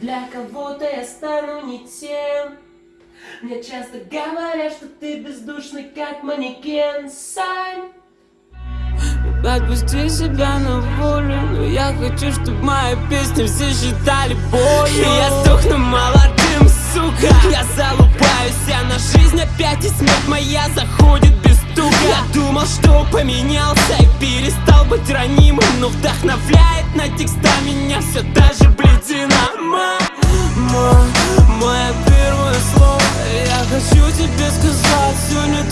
Для кого-то я стану не тем. Мне часто говорят, что ты бездушный, как манекен. Сань! Отпусти себя на волю Но я хочу, чтобы мои песни все считали болью. Я сдохну молодым, сука. Я залупаюсь, я на жизнь опять И смерть моя заходит без стука. Я думал, что поменялся и перестал быть ранимым Но вдохновляет на текста меня все to discuss life sooner